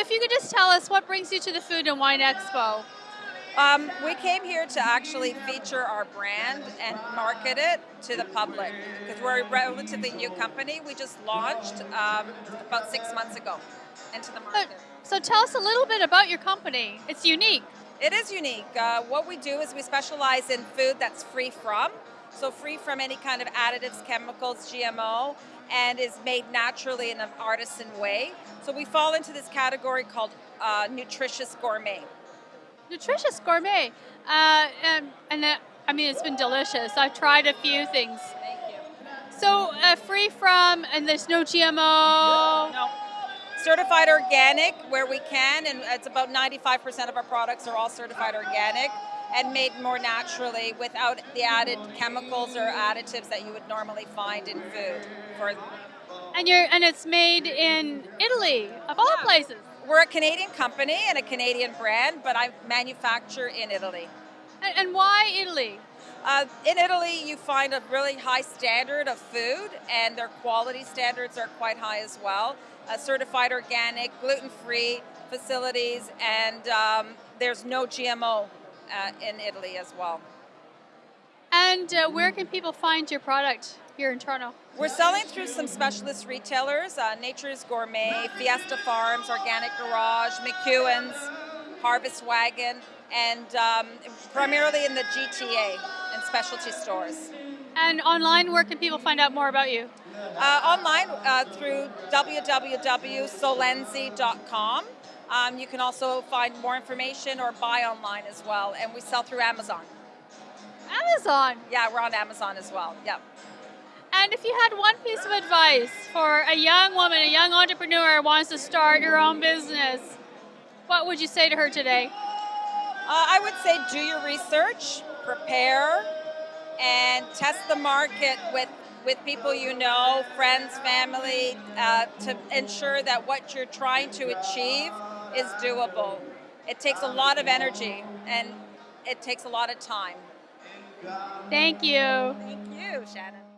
if you could just tell us what brings you to the Food and Wine Expo? Um, we came here to actually feature our brand and market it to the public because we're a relatively new company. We just launched um, about six months ago into the market. So, so tell us a little bit about your company. It's unique. It is unique. Uh, what we do is we specialize in food that's free from, so free from any kind of additives, chemicals, GMO, and is made naturally in an artisan way. So we fall into this category called uh, nutritious gourmet. Nutritious gourmet, uh, and, and uh, I mean it's been delicious. I've tried a few things. Thank you. So uh, free from, and there's no GMO. No. Certified organic where we can, and it's about 95% of our products are all certified organic and made more naturally without the added chemicals or additives that you would normally find in food. For and you're and it's made in Italy of all Yeah. places. we're a Canadian company and a Canadian brand, but I manufacture in Italy. And, and why Italy? Uh, in Italy, you find a really high standard of food, and their quality standards are quite high as well. Uh, certified organic, gluten free facilities, and um, there's no GMO in Italy as well. And uh, where can people find your product here in Toronto? We're selling through some specialist retailers uh, Nature's Gourmet, Fiesta Farms, Organic Garage, McEwan's, Harvest Wagon, and um, primarily in the GTA and specialty stores. And online, where can people find out more about you? Uh, online uh, through www.solenzi.com. Um, you can also find more information or buy online as well, and we sell through Amazon. Amazon. Yeah, we're on Amazon as well. Yep. And if you had one piece of advice for a young woman, a young entrepreneur who wants to start her own business, what would you say to her today? Uh, I would say do your research, prepare, and test the market with, with people you know, friends, family, uh, to ensure that what you're trying to achieve is doable. It takes a lot of energy and it takes a lot of time. Thank you. Thank you, Shannon.